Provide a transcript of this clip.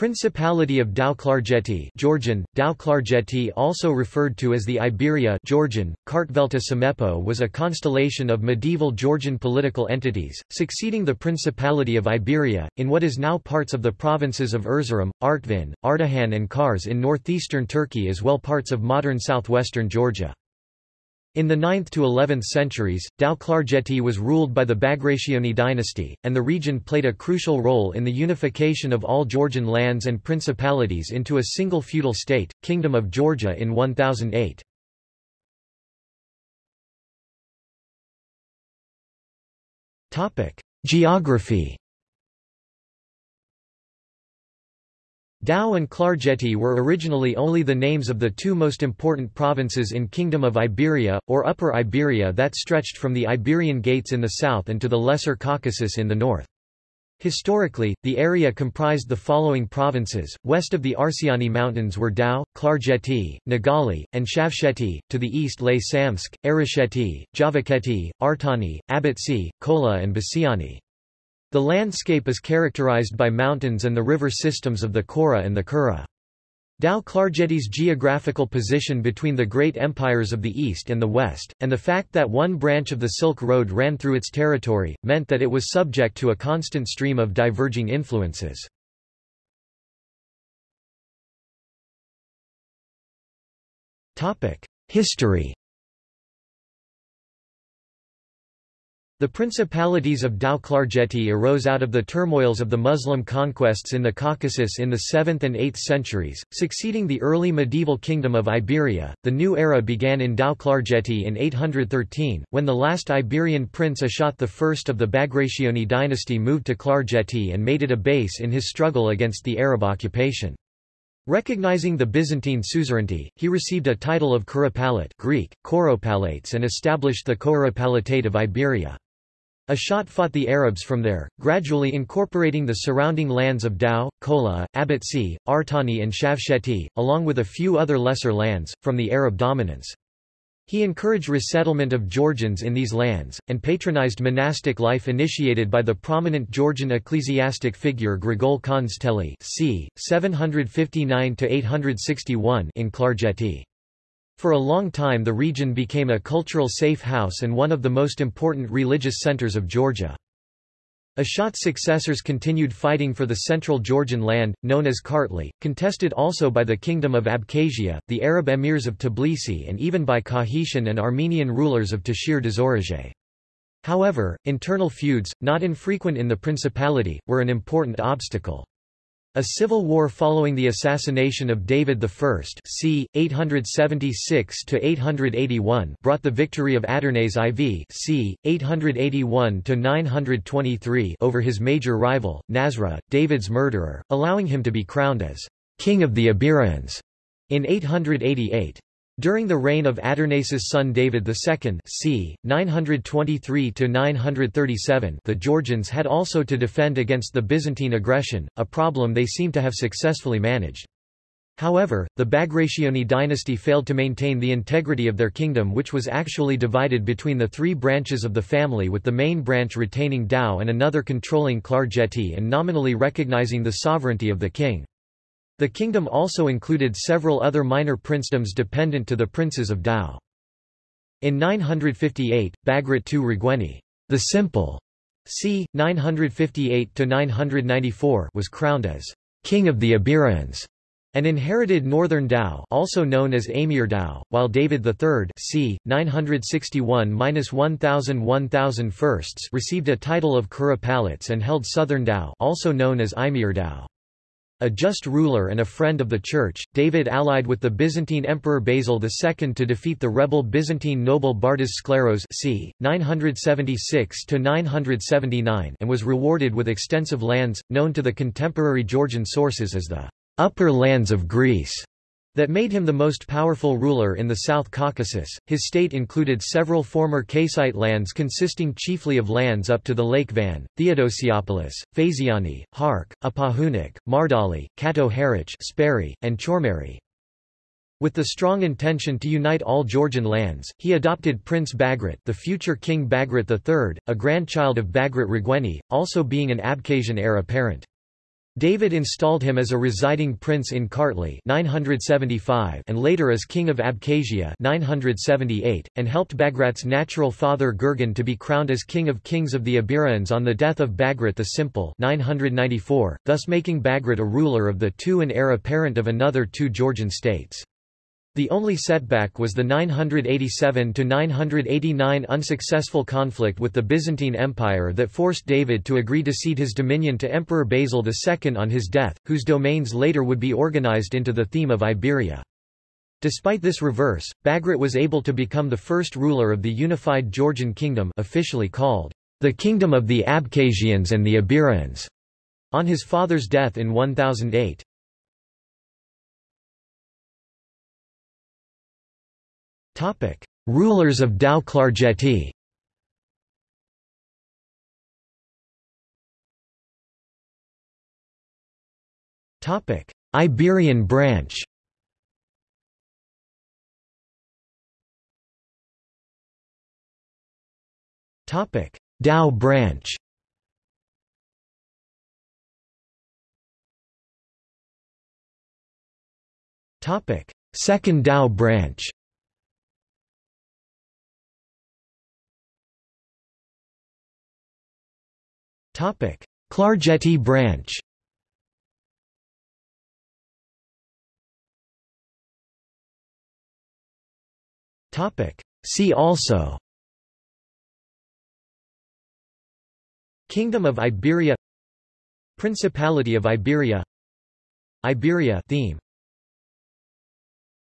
Principality of Tao-Klarjeti Georgian, Tao-Klarjeti also referred to as the Iberia Georgian, Kartvelta Samepo was a constellation of medieval Georgian political entities, succeeding the Principality of Iberia, in what is now parts of the provinces of Erzurum, Artvin, Ardahan and Kars in northeastern Turkey as well parts of modern southwestern Georgia. In the 9th to 11th centuries, Tao-Klarjeti was ruled by the Bagrationi dynasty, and the region played a crucial role in the unification of all Georgian lands and principalities into a single feudal state, Kingdom of Georgia in 1008. Geography Tao and Klarjeti were originally only the names of the two most important provinces in Kingdom of Iberia, or Upper Iberia that stretched from the Iberian Gates in the south and to the Lesser Caucasus in the north. Historically, the area comprised the following provinces, west of the Arsiani Mountains were Tao, Klarjeti, Nagali, and Shavsheti, to the east lay Samtskhe, Arasheti, Javakheti, Artani, Abetsi, Kola and Basiani. The landscape is characterized by mountains and the river systems of the Kora and the Kura. Tao-Klarjeti's geographical position between the great empires of the East and the West, and the fact that one branch of the Silk Road ran through its territory, meant that it was subject to a constant stream of diverging influences. History The principalities of Tao-Klarjeti arose out of the turmoils of the Muslim conquests in the Caucasus in the 7th and 8th centuries, succeeding the early medieval kingdom of Iberia. The new era began in Tao-Klarjeti in 813, when the last Iberian prince Ashot I of the Bagrationi dynasty moved to Klarjeti and made it a base in his struggle against the Arab occupation. Recognizing the Byzantine suzerainty, he received a title of Kuropalate Greek, Koropalates and established the Koropalatate of Iberia. Ashot fought the Arabs from there, gradually incorporating the surrounding lands of Tao, Kola, Abetsi, Artani and Shavsheti, along with a few other lesser lands, from the Arab dominance. He encouraged resettlement of Georgians in these lands, and patronized monastic life initiated by the prominent Georgian ecclesiastic figure Grigol Khandzteli c. 759–861 in Klarjeti. For a long time the region became a cultural safe house and one of the most important religious centers of Georgia. Ashot's successors continued fighting for the central Georgian land, known as Kartli, contested also by the Kingdom of Abkhazia, the Arab emirs of Tbilisi and even by Kakhetian and Armenian rulers of Tashir Dzorazhe. However, internal feuds, not infrequent in the principality, were an important obstacle. A civil war following the assassination of David I c. 876–881 brought the victory of Adarnase IV c. 881–923 over his major rival, Nasra, David's murderer, allowing him to be crowned as «King of the Iberians» in 888. During the reign of Adarnase's son David II c. 923–937 the Georgians had also to defend against the Byzantine aggression, a problem they seem to have successfully managed. However, the Bagrationi dynasty failed to maintain the integrity of their kingdom which was actually divided between the three branches of the family with the main branch retaining Tao and another controlling Klarjeti and nominally recognizing the sovereignty of the king. The kingdom also included several other minor princedoms dependent to the princes of Tao. In 958, Bagrat II Rigueni, the Simple, c. 958–994 was crowned as king of the Iberians and inherited northern Tao also known as Amir Tao, while David III c. 961–1000 received a title of Kuropalates and held southern Tao also known as Imir Tao. A just ruler and a friend of the Church, David allied with the Byzantine Emperor Basil II to defeat the rebel Byzantine noble Bardas Skleros c. 976–979 and was rewarded with extensive lands, known to the contemporary Georgian sources as the «upper lands of Greece» that made him the most powerful ruler in the South Caucasus. His state included several former Kassite lands consisting chiefly of lands up to the Lake Van, Theodosiopolis, Phasiani, Hark, Apahunik, Mardali, Kato Harich, Speri, and Chormeri. With the strong intention to unite all Georgian lands, he adopted Prince Bagrat the future King Bagrat III, a grandchild of Bagrat Rigueni, also being an Abkhazian heir apparent. David installed him as a residing prince in Kartli 975 and later as king of Abkhazia 978, and helped Bagrat's natural father Gurgen to be crowned as king of kings of the Iberians on the death of Bagrat the Simple 994, thus making Bagrat a ruler of the two and heir apparent of another two Georgian states. The only setback was the 987–989 unsuccessful conflict with the Byzantine Empire that forced David to agree to cede his dominion to Emperor Basil II on his death, whose domains later would be organized into the theme of Iberia. Despite this reverse, Bagrat was able to become the first ruler of the unified Georgian kingdom officially called the Kingdom of the Abkhazians and the Iberians, on his father's death in 1008. Rulers of Tao Klarjeti Iberian branch. Tao branch. Topic: Second Tao branch Klarjeti branch. See also. Kingdom of Iberia. Principality of Iberia. Iberia theme